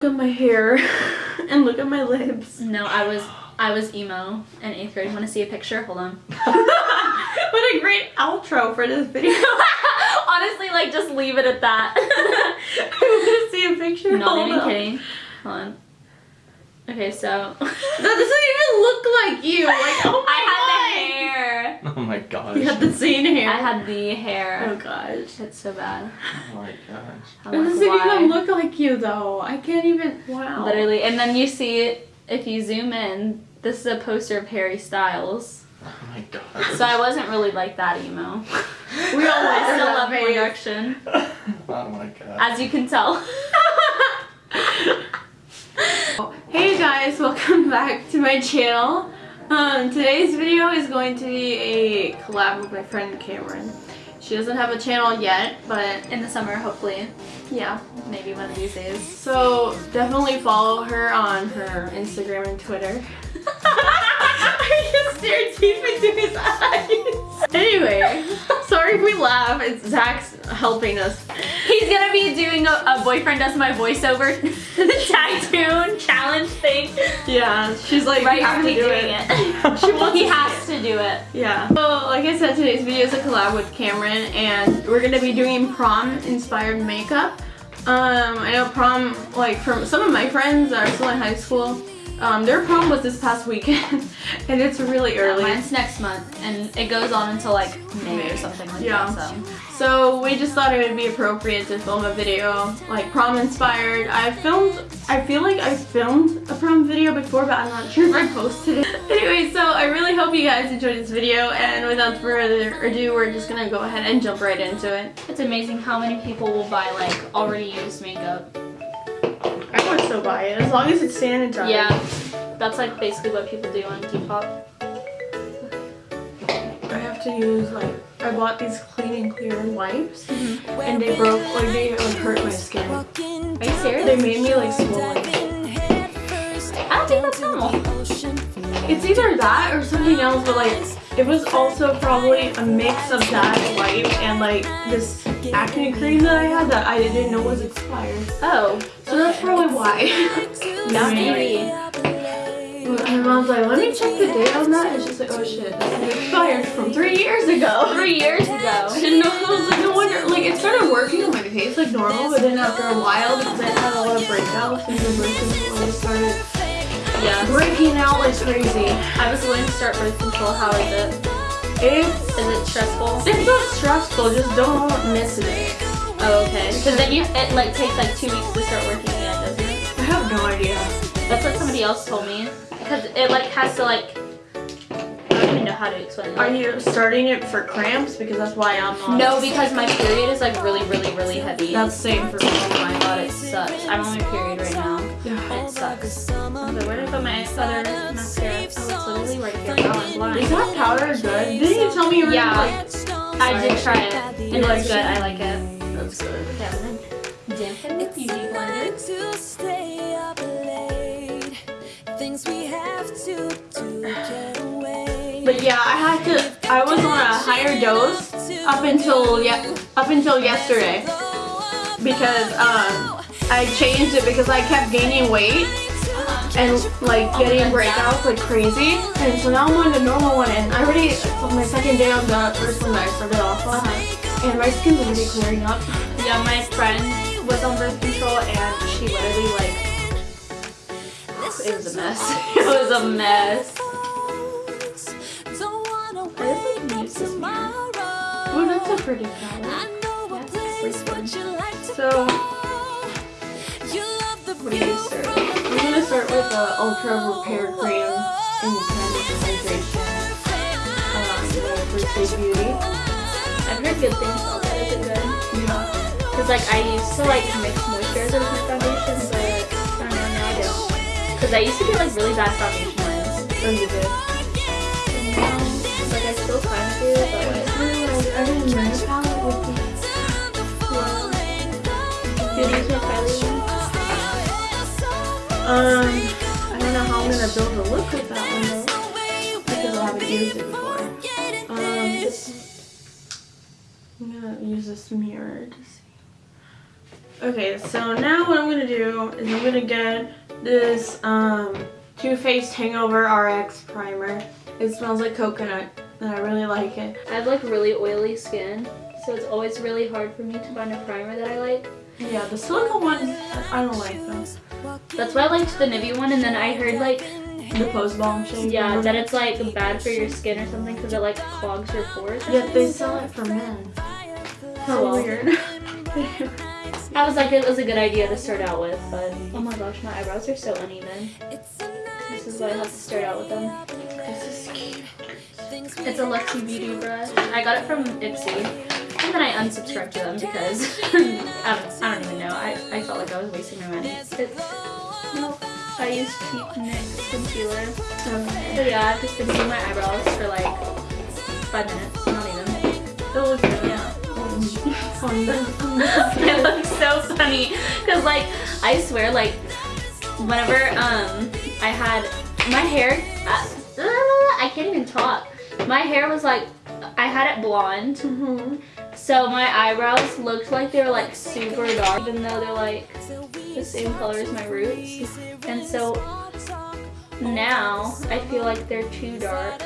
Look at my hair and look at my lips. No, I was I was emo in eighth grade. Want to see a picture? Hold on. what a great outro for this video. Honestly, like just leave it at that. I want to see a picture. Not Hold even up. kidding. Hold on. Okay, so That doesn't even look like you. Like, oh my I had god. the hair. Oh my gosh. You had the same hair. I had the hair. Oh hair. gosh. It's so bad. Oh my gosh. I'm It like, doesn't why? even look like you though. I can't even. Wow. Literally, and then you see it if you zoom in. This is a poster of Harry Styles. Oh my gosh. So I wasn't really like that emo. We all I still that love One face. Direction, oh my god. as you can tell. Hey guys, welcome back to my channel. Um, today's video is going to be a collab with my friend Cameron. She doesn't have a channel yet, but In the summer, hopefully, yeah. maybe one of these days. So definitely follow her on her Instagram and Twitter. I just stared deep into his eyes. Anyway, sorry if we laugh. It's Zach's helping us. He's gonna be doing a, a boyfriend does my voiceover the tattoo challenge thing Yeah, she's like, right you have to do doing it. it. She wants he to has to do it. Yeah. So, like I said, today's video is a collab with Cameron, and we're gonna be doing prom-inspired makeup. Um, I know prom, like from some of my friends that are still in high school, um, their prom was this past weekend, and it's really Yeah, early. mine's next month, and it goes on until like May or something like Yeah. that. So So we just thought it would be appropriate to film a video, like prom inspired. I filmed, I feel like I filmed a prom video before, but I'm not sure if I posted it. anyway, so I really hope you guys enjoyed this video, and without further ado, we're just gonna go ahead and jump right into it. it's amazing how many people will buy like already used makeup. I would still buy it, as long as it's sanitized. Yeah, that's like basically what people do on Depop. I have to use, like, I bought these clean and clear wipes, mm-hmm. and they broke, like, they like, hurt my skin. Are you serious? They made me, like, swollen. I don't think that's normal. It's either that or something else, but like it was also probably a mix of that wipe and like this acne cream that I had that I didn't know was expired. Oh, So that's probably why. yeah, maybe. My mom's like, let me check the date on that. And she's like, oh shit, this expired from three years ago. Three years ago. I didn't know. I was like, no wonder. Like it started working on my face like normal, but then after a while, because I had a lot of breakouts and the birth control started Yeah. breaking out like crazy. I was going to start birth control. How is it? It's Is it stressful? it's not stressful. Just don't miss it. Oh, okay. Because then you it like takes like two weeks to start working again, doesn't it? I have no idea. That's what somebody else told me. Because it like has to like I don't even know how to explain Are you starting it for cramps? Because that's why I'm not. No, because my period is like really, really, really heavy. That's the same for me. oh my god, it sucks. I'm on my period right now. Yeah. It sucks. Like, where did I put my other mascara? It's literally right here. Now I'm Is that powder good? Didn't you tell me you were Yeah. like? I did try it, and You it's good. it? I like it. That's good. Yeah, and then dampen the beauty blender. to stay up late. Things we have to do get away. But yeah, I had to. I was on a higher dose up until yeah, up until yesterday because um I changed it because I kept gaining weight and like getting breakouts like crazy, and so now I'm on the normal one, and I already it's on my second day of the first one that I started off on, Uh-huh. and my skin's already clearing up. Yeah, my friend was on birth control and she literally like it was a mess. it was a mess. Don't I just, like, wake this mirror. Oh, that's a pretty color. I know a Yes, place sleep would you like to So, with the Ultra Repair Cream in Candid Hydration. Um, the First Aid Beauty. I've heard good things about that. Is it good? Yeah. Cause like I used to like mix moisturizer with my foundation, but I don't know now I don't. Cause I used to get like really bad foundation lines. Oh, you did. And now, like I still kind of do, but like I didn't about it with the do you use my Kylie? Um, I don't know how I'm gonna build a look with that one though, because I haven't used it before. Um, I'm gonna use this mirror to see. Okay, so now what I'm gonna do is I'm gonna get this um, Too Faced Hangover RX primer. It smells like coconut and I really like it. I have like really oily skin, so it's always really hard for me to find a primer that I like. Yeah, the silicone ones, I don't like them. That's why I liked the Nivea one, and then I heard like, The Pose Balm shade. yeah, that it's like bad for your skin or something because it like clogs your pores. or Yeah, they sell it for men. Oh, So weird. I was like, it was a good idea to start out with, but oh my gosh, my eyebrows are so uneven. This is why I have to start out with them. this is cute. It's a Luxie Beauty brush. I got it from Ipsy. And then I unsubscribed to them because I, don't, I don't even know. I, I felt like I was wasting my money. It's, nope. I use cheap NYX concealer. So yeah, I've just been doing my eyebrows for like five minutes, not even. It looks good. Yeah. It looks so funny because like I swear like whenever um I had my hair uh, I can't even talk my hair was like I had it blonde Mhm. So my eyebrows looked like they were like super dark even though they're like the same color as my roots and so now I feel like they're too dark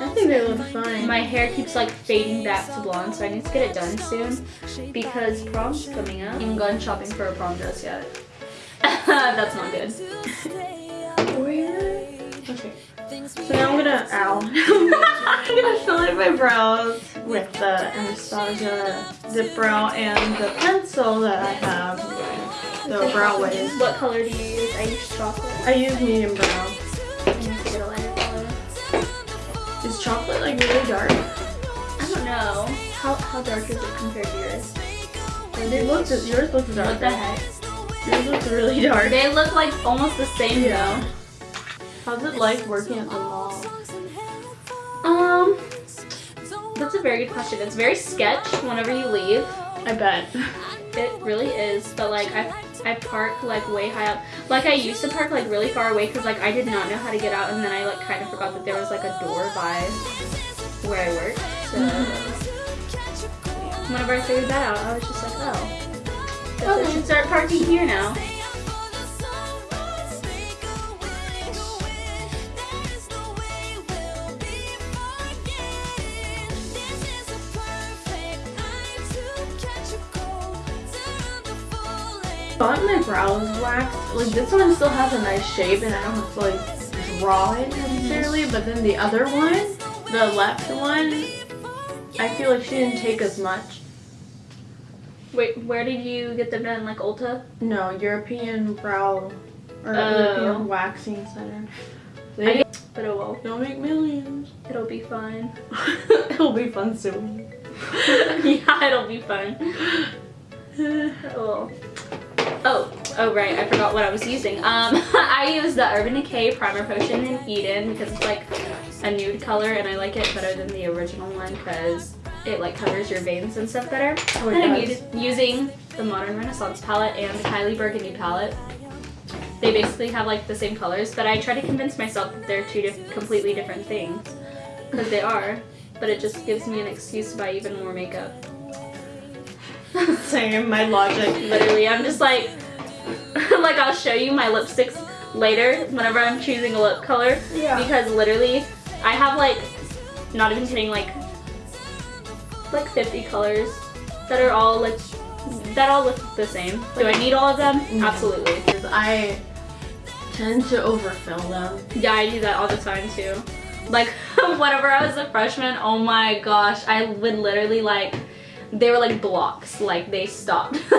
I think they look fine. my hair keeps like fading back to blonde, so I need to get it done soon because prom's coming up. I haven't gone shopping for a prom dress yet. That's not good. Okay. So now I'm gonna, ow. I'm gonna fill in my brows with the Anastasia Dipbrow and the pencil that I have, the Brow Wiz. What color do you use? I use chocolate. I use medium brown. I get a color. Is chocolate like really dark? I don't know. How, how dark is it compared to yours? It looks, yours looks dark. What the heck? Yours looks really dark. They look like almost the same Yeah. though. How's it like working at the mall? Um, that's a very good question. It's very sketch whenever you leave. I bet. It really is, but like I, I park like way high up. Like I used to park like really far away because like I did not know how to get out, and then I like kind of forgot that there was like a door by where I work. So whenever I figured that out, I was just like, oh, guess I should start parking here now. Bought my brows waxed. Like this one still has a nice shape and I don't have to like draw it necessarily, but then the other one, the left one, I feel like she didn't take as much. Wait, where did you get them done? Like Ulta? No, European brow or Oh. European waxing center. But it will. don't make millions. it'll be fine. It'll be fun soon. yeah, it'll be fun. Oh. Oh, oh right, I forgot what I was using. Um, I use the Urban Decay Primer Potion in Eden because it's like a nude color and I like it better than the original one because it like covers your veins and stuff better. Oh, and I'm using the Modern Renaissance palette and the Kylie Burgundy palette. They basically have like the same colors, but I try to convince myself that they're two diff- completely different things because they are. But it just gives me an excuse to buy even more makeup. Same, my logic. Literally, I'm just like, like I'll show you my lipsticks later whenever I'm choosing a lip color. Yeah. Because literally, I have like, not even kidding, like, like 50 colors that are all like, that all look the same. Do I need all of them? No. Absolutely. I tend to overfill them. Yeah, I do that all the time too. Like, whenever I was a freshman, oh my gosh, I would literally like, they were like blocks, like they stopped.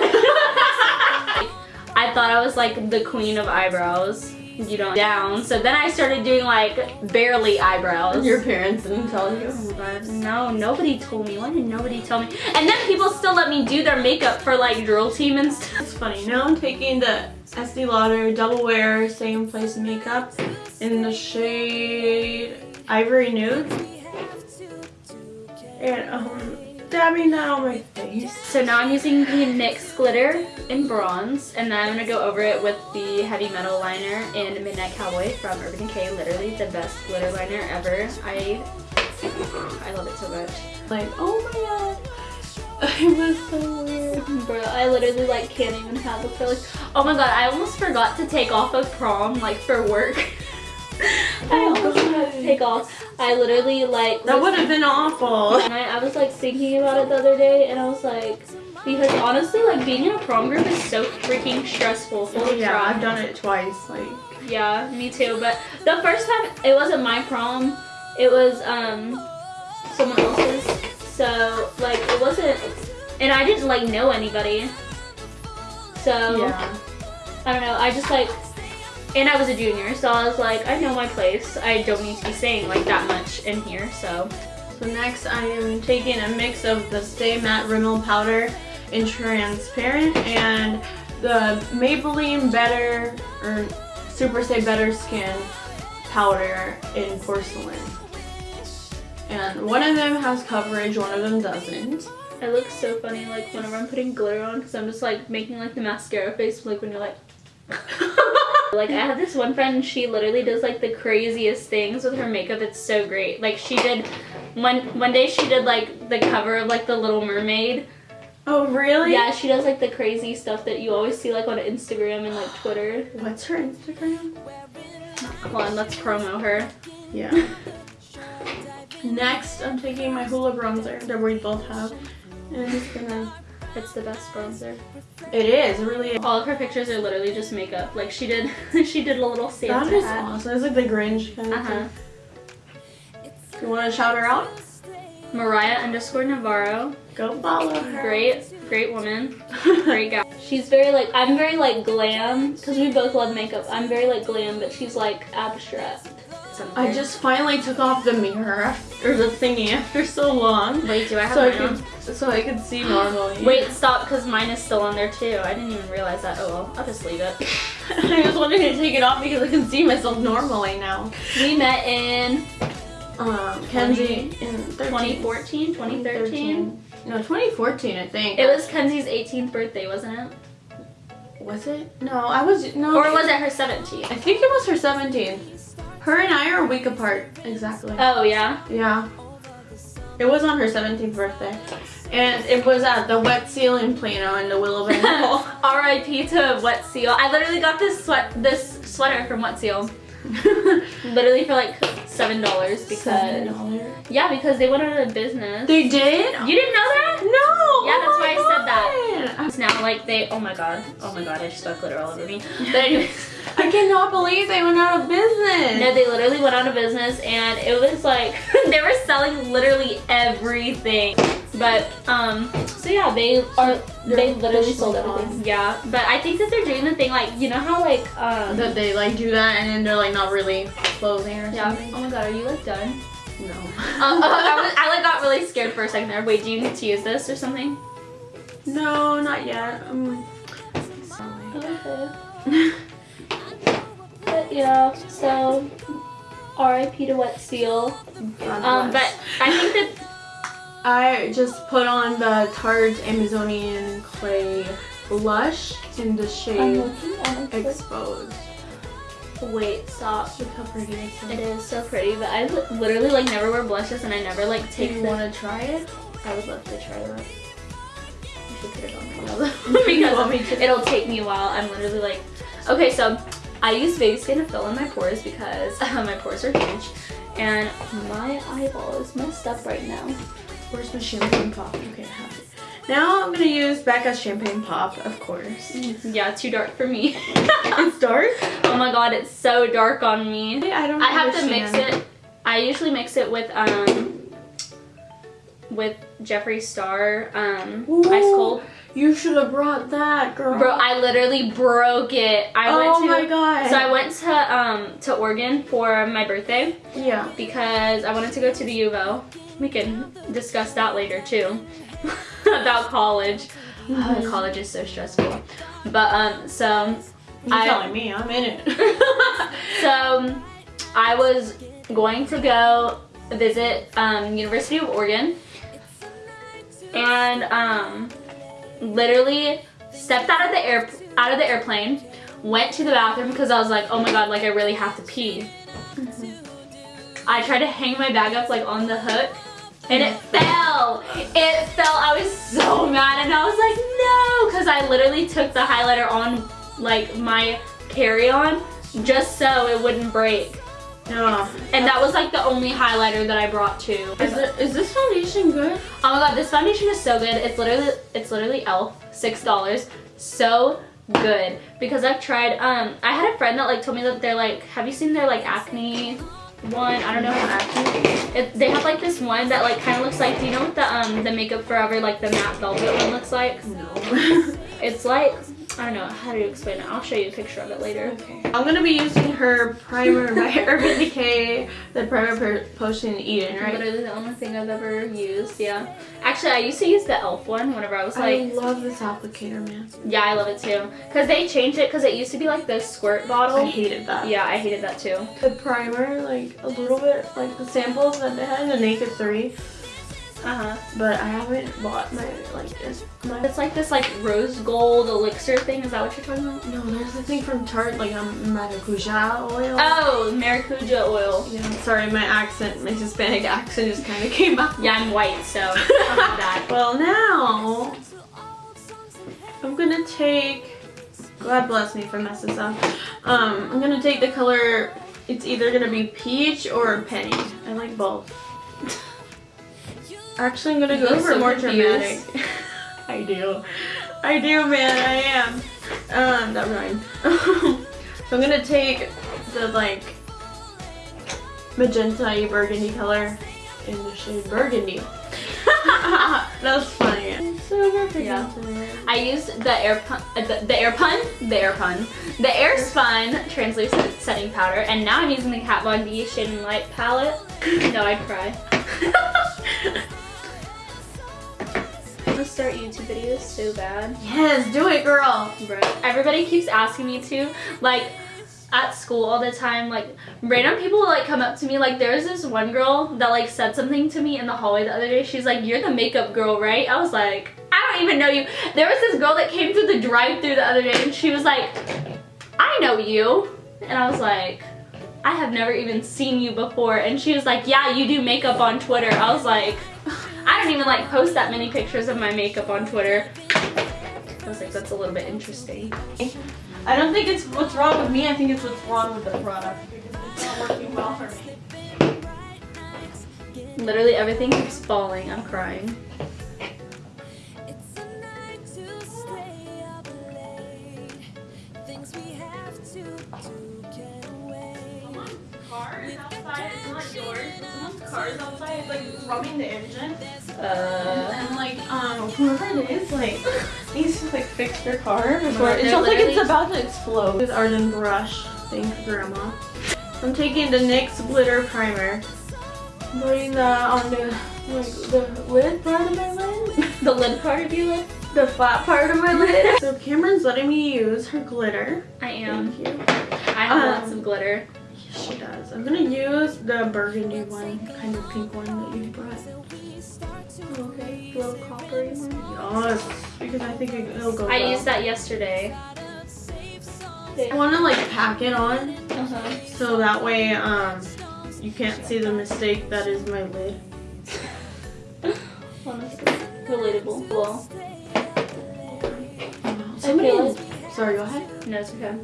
I thought I was like the queen of eyebrows, you know, down. So then I started doing like barely eyebrows. Your parents didn't tell you. Oh no, nobody told me. Why did nobody tell me? And then people still let me do their makeup for like drill team and stuff. It's funny. Now I'm taking the Estee Lauder Double Wear Same Place Makeup in the shade Ivory Nude. And um, dabbing my face. So now I'm using the NYX glitter in bronze, and then I'm gonna go over it with the heavy metal liner in Midnight Cowboy from Urban Decay. Literally the best glitter liner ever. I I love it so much. Like, oh my god. It was so weird. Bro, I literally like can't even have a for like oh my god, I almost forgot to take off of prom like for work. I almost to take off. I literally like That would have been awful. and I, I was like thinking about it the other day and I was like because honestly like being in a prom group is so freaking stressful. Holy Yeah, crap. I've done it twice. Like, Yeah, me too. But the first time it wasn't my prom, it was um someone else's. So like it wasn't, and I didn't like know anybody. So yeah. I don't know. I just like, and I was a junior, so I was like, I know my place. I don't need to be saying like that much in here. So So next I am taking a mix of the Stay Matte Rimmel Powder in Transparent and the Maybelline Better or Super Stay Better Skin Powder in Porcelain. And one of them has coverage, one of them doesn't. it looks so funny like whenever I'm putting glitter on, because I'm just like making like the mascara face, like when you're like. Like I have this one friend, she literally does like the craziest things with her makeup. It's so great. Like she did one one day she did like the cover of like the Little Mermaid. Oh, really? Yeah, she does like the crazy stuff that you always see like on Instagram and like Twitter. What's her Instagram? Come on, let's promo her. Yeah. Next, I'm taking my Hoola bronzer that we both have. And I'm just gonna... It's the best bronzer. It is, it really is. All of her pictures are literally just makeup. Like she did she did a little Santa That is hat. awesome. It's like the Grinch kind Uh-huh. thing. You want to shout her out? Mariah underscore Navarro. Go follow her. Great, great woman. Great guy. She's very like I'm very like glam because we both love makeup. I'm very like glam, but she's like abstract. I just finally took off the mirror after, or the thingy after so long. wait. Do I have So I could, so I could see normally. Wait, stop, because mine is still on there too. I didn't even realize that. Oh well, I'll just leave it. I was wanting to take it off because I can see myself normally now. We met in Um, Kenzie in 13 2014, 2013. No, 2014, I think. It was Kenzie's 18th birthday, wasn't it? Was it? No, I was no. Or was it her 17th? I think it was her 17th. Her and I are a week apart, exactly. Oh yeah. yeah. It was on her 17th birthday. And it was at the Wet Seal in Plano in the Willow Bend Mall. R.I.P. to Wet Seal. I literally got this sweat this sweater from Wet Seal. Literally for like seven dollars because $7. yeah because they went out of business. They did? you didn't know that? No! Yeah, that's oh why I my said that. God. It's now like they oh my god oh my god I just got glitter all over me. But anyways. I cannot believe they went out of business. No, they literally went out of business and it was like they were selling literally everything. But um so yeah, they are they literally sold everything. Yeah. But I think that they're doing the thing like you know how like um that they like do that and then they're like not really closing or yeah. something. Oh my god, are you like done? No. Um, I, was, I like got really scared for a second there. Wait, do you need to use this or something? No, not yet. Um. Okay. But yeah, so R.I.P. to Wet Seal. Um, but. I think that I just put on the Tarte Amazonian Clay blush in the shade Exposed. Wait, stop. Look how pretty it is. It is so pretty, but I literally like never wear blushes and I never like take. Do you want to try it? I would love to try that. Should put it on right now You want me because it'll take me a while. I'm literally like, okay, so I use baby skin to fill in my pores because my pores are huge, and my eyeball is messed up right now. Where's my champagne pop? Okay, I have it. Now I'm gonna use Becca's champagne pop, of course. Yeah, too dark for me. it's dark. oh my god, it's so dark on me. I don't. I have to mix it. I usually mix it with um with Jeffree Star um Ooh. ice cold. You should have brought that, girl. Bro, I literally broke it. I oh went to my god. so I went to um to Oregon for my birthday Yeah. because I wanted to go to the U of O. We can discuss that later too about college. Oh, Mhm. college is so stressful. But um so You're I- telling me I'm in it. so I was going to go visit um, University of Oregon and um, literally stepped out of the air out of the airplane went to the bathroom because I was like oh my god like I really have to pee I tried to hang my bag up like on the hook and it fell it fell. I was so mad and I was like, no, because I literally took the highlighter on like my carry-on just so it wouldn't break. Yeah. And that was like the only highlighter that I brought too. Is, it, is this foundation good? Oh my god, this foundation is so good. It's literally it's literally Elf, six dollars. So good because I've tried. Um, I had a friend that like told me that they're like, have you seen their like acne one? I don't know acne. It, they have like this one that like kind of looks like. Do you know what the um the Makeup Forever like the matte velvet one looks like? No. It's like I don't know how to explain it. I'll show you a picture of it later. okay. I'm gonna be using her primer by Urban Decay, the primer potion Eden, right? Literally the only thing I've ever used. Yeah. Actually, I used to use the Elf one whenever I was like... I love this applicator, man. Yeah, I love it too. Cause they changed it. Cause it used to be like the squirt bottle. I hated that. Yeah, I hated that too. The primer, like a little bit, like the samples that they had in the Naked 3, Uh huh. but I haven't bought my, like, this. My, It's like this like rose gold elixir thing. Is that what you're talking about? no, there's the thing from Tarte, like um, maracuja oil. Oh, maracuja oil. Yeah, sorry, my accent, my Hispanic accent just kind of came out. Yeah, I'm white, so that. Well, now I'm gonna take. God bless me if I mess this up. Um, I'm gonna take the color. It's either gonna be peach or penny. I like both. Actually, I'm gonna You go for so more confused. dramatic. I do. I do, man. I am. Um, that rhymed. so I'm gonna take the like magenta burgundy color in the shade burgundy. that was funny. Super Yeah. I used the air pun, uh, the, the air pun, the air pun, the air spun translucent setting powder, and now I'm using the Kat Von D Shade and Light palette. no, I'd cry. Start YouTube videos so bad. Yes, do it, girl. Bro, everybody keeps asking me to, like, at school all the time, like, random people will, like, come up to me, like, there was this one girl that, like, said something to me in the hallway the other day, she's like, you're the makeup girl, right? I was like, I don't even know you. There was this girl that came through the drive through the other day, and she was like, I know you. And I was like, I have never even seen you before. And she was like, yeah, you do makeup on Twitter. I was like, I don't even like post that many pictures of my makeup on Twitter. I was like, that's a little bit interesting. I don't think it's what's wrong with me. I think it's what's wrong with the product because it's not working well for me. Literally everything keeps falling. I'm crying. It's a night to stay up late. Things we have to do outside. It's not cars outside. It's like rubbing the engine. Uh, And like, um, whoever it is, like, needs to like fix their car before it sounds like it's about to explode. With Arden brush. Thank you, Grandma. I'm taking the NYX glitter primer. I'm putting that on the like the lid part of my lid. the lid part of your lid? the flat part of my lid. So Cameron's letting me use her glitter. I am. Thank you. I have Um, lots of glitter. Yes, she does. I'm gonna use the burgundy one, kind of pink one that you brought. Okay, little coppery one. Yes, because I think it- it'll go I well. used that yesterday. I want to like pack it on Uh-huh. so that way um you can't see the mistake that is my lid. Honestly, relatable. Well, Somebody, feel sorry, go ahead. no, it's okay.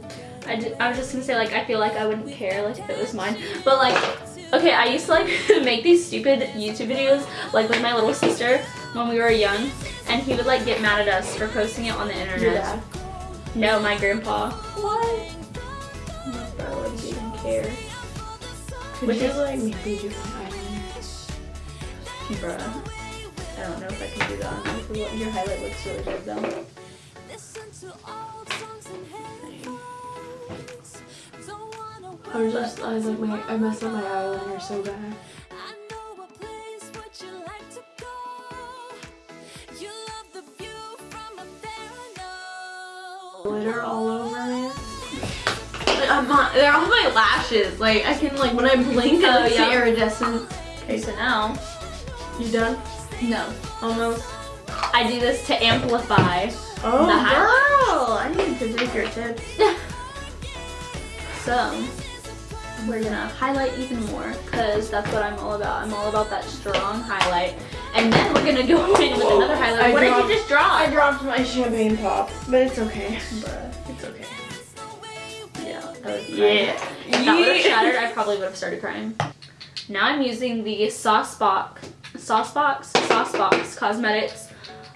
I, ju- I was just gonna say like I feel like I wouldn't care like if it was mine, but like okay, I used to like make these stupid YouTube videos like with my little sister when we were young, and he would like get mad at us for posting it on the internet. No, my grandpa. What? My wouldn't even care. Could Which you is- like maybe do eyeliner? Bruh. I don't know if I can do that. Your highlight looks really good though. I was just, I was like, my, I messed up my eyeliner so bad. I know a place would you like to go? You love the view from up there, Glitter all over it. I'm not, they're all my lashes. Like I can like when I blink, Oh, I see yeah. iridescent. Okay, so now, You done? no. Almost. I do this to amplify. Oh, girl! I need to take your tips. So, we're gonna highlight even more because that's what I'm all about. I'm all about that strong highlight. and then we're gonna go in with another highlight. I what dropped- did you just draw? I dropped my champagne pop, but it's okay. But It's okay. Yeah. Was Yeah. If that would have shattered, I probably would have started crying. Now I'm using the Sauce Box, Sauce Box, Sauce Box Cosmetics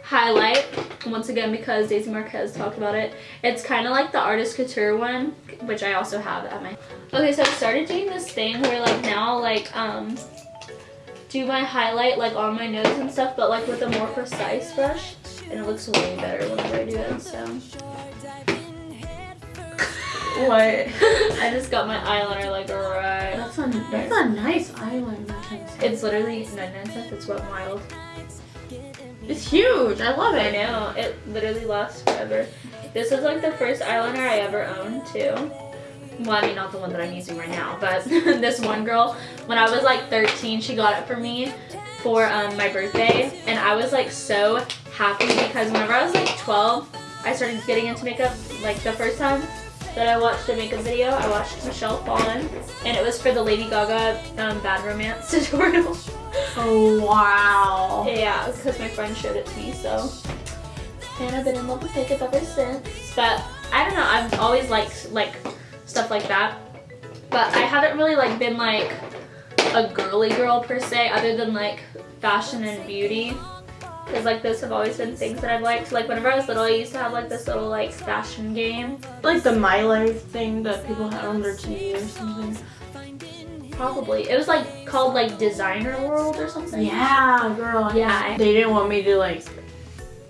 highlight once again because Daisy Marquez talked about it. It's kind of like the Artist Couture one, which I also have at my. Okay, so I started doing this thing where like now I'll, like um do my highlight like on my nose and stuff, but like with a more precise brush, and it looks way better whenever I do it. So. What? I just got my eyeliner like right. That's a that's a nice eyeliner. It's literally 99 cents. It's Wet n Wild. It's huge. I love it. I know. It literally lasts forever. This is like the first eyeliner I ever owned too. Well, I mean not the one that I'm using right now, but this one girl, when I was like 13, she got it for me for um, my birthday, and I was like so happy because whenever I was like 12, I started getting into makeup. Like the first time that I watched a makeup video, I watched Michelle Phan, and it was for the Lady Gaga um, Bad Romance tutorial. Oh wow. Yeah, because my friend showed it to me, so. And I've been in love with makeup ever since. But I don't know, I've always liked like stuff like that. But I haven't really like been like a girly girl per se, other than like fashion and beauty. Because like those have always been things that I've liked. Like whenever I was little, I used to have like this little like fashion game. Like the My Life thing that people had on their TV or something. Probably. It was like called like Designer World or something. Yeah, girl. Yeah. They didn't want me to like.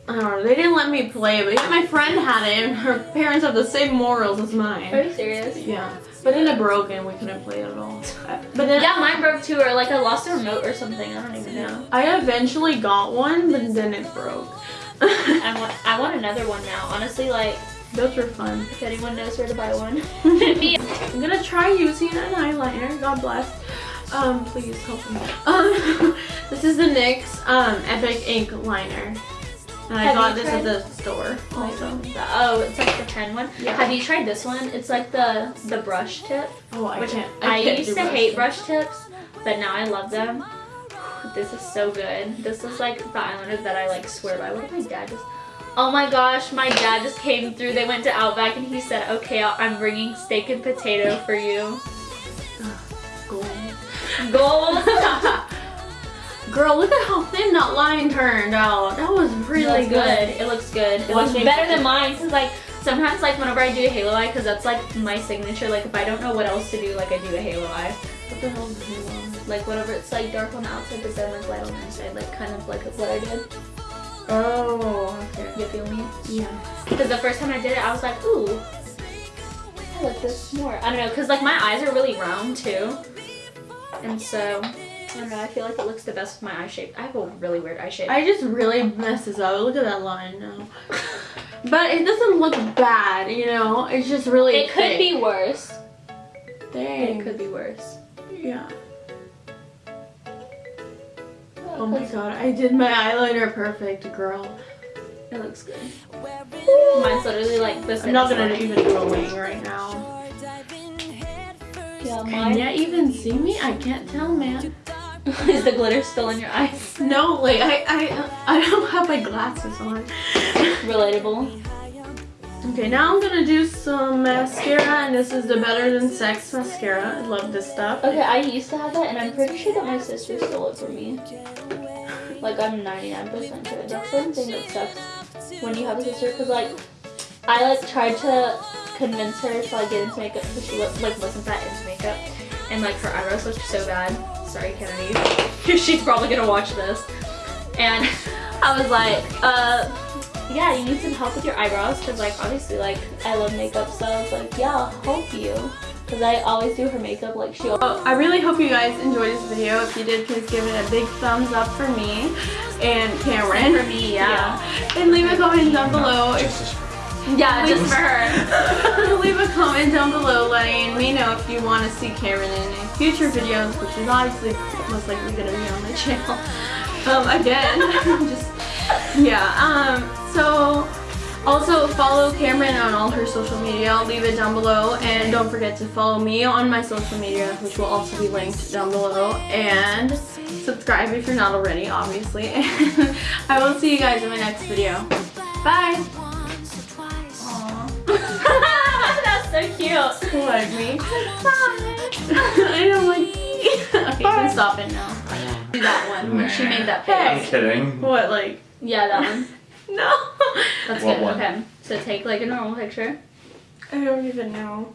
I don't know. They didn't let me play it, but yeah, my friend had it, and her parents have the same morals as mine. Are you serious? Yeah, but then it broke and we couldn't play it at all. But then Yeah, mine broke too, or like I lost a remote or something. I don't even know. I eventually got one, but then it broke. I want I want another one now. Honestly, like Those were fun. if anyone knows where to buy one. Me. I'm gonna try using an eyeliner. God bless. Um, please help me. Um, this is the NYX um Epic Ink liner. And I Have got you this at tried- oh, the store also. Oh, it's like the pen one. Yeah. Have you tried this one? It's like the the brush tip. Oh, I Which can't. I, can't used do to brush hate brush tips, but now I love them. This is so good. This is like the eyeliner that I like swear by. What did my dad just? Oh my gosh, my dad just came through. They went to Outback and he said, "Okay, I'll- I'm bringing steak and potato for you." Gold. Gold. Girl, look at how thin that line turned out. That was really looks good. It looks good. It looks better than mine because like sometimes like whenever I do a halo eye because that's like my signature. Like if I don't know what else to do, like I do a halo eye. What the hell is it? Like whenever it's like dark on the outside but then like light on the inside, like kind of like what I did. Oh, okay. You feel me? Yeah. Because the first time I did it, I was like, ooh, I like this more. I don't know, because like my eyes are really round too. And so, I don't know, I feel like it looks the best with my eye shape. I have a really weird eye shape. I just really messes up. Look at that line now. But it doesn't look bad, you know? It's just really it could thick. be worse. Dang. It could be worse. Yeah. Oh my god, I did my eyeliner perfect, girl. It looks good. Mine's literally like this. I'm not gonna even do a wing right now. Yeah, Can mine. you even see me? I can't tell, man. Is the glitter still in your eyes? No, like I, I, I don't have my glasses on. Relatable. Okay, now I'm gonna do some mascara, and this is the Better Than Sex mascara. I love this stuff. Okay, I used to have that, and I'm pretty sure that my sister stole it from me. Like, I'm 99% sure. That's one thing that sucks when you have a sister, because, like, I, like, tried to convince her to, like, get into makeup, because she, like, wasn't that into makeup. And, like, her eyebrows looked so bad. Sorry, Kennedy. She's probably gonna watch this. And I was like, uh, yeah, you need some help with your eyebrows, because, like, obviously, like, I love makeup, so I was like, yeah, I'll help you. Because I always do her makeup, like, she Oh, I really hope you guys enjoyed this video. If you did, please give it a big thumbs up for me and Cameron. For me, yeah. And leave a comment down below. If, Yeah, just for her. leave a comment down below letting me know if you want to see Cameron in future videos, which is obviously most likely going to be on my channel. Um, again, just, yeah. Um, so, Also, follow Cameron on all her social media. I'll leave it down below. And don't forget to follow me on my social media, which will also be linked down below. And subscribe if you're not already, obviously. And I will see you guys in my next video. Bye! That's so cute. Like me. I don't like Okay, you can stop it now. Do that one when she made that I'm kidding. What, like, Yeah, that one. no. That's What good. one? Okay. So take like a normal picture. I don't even know.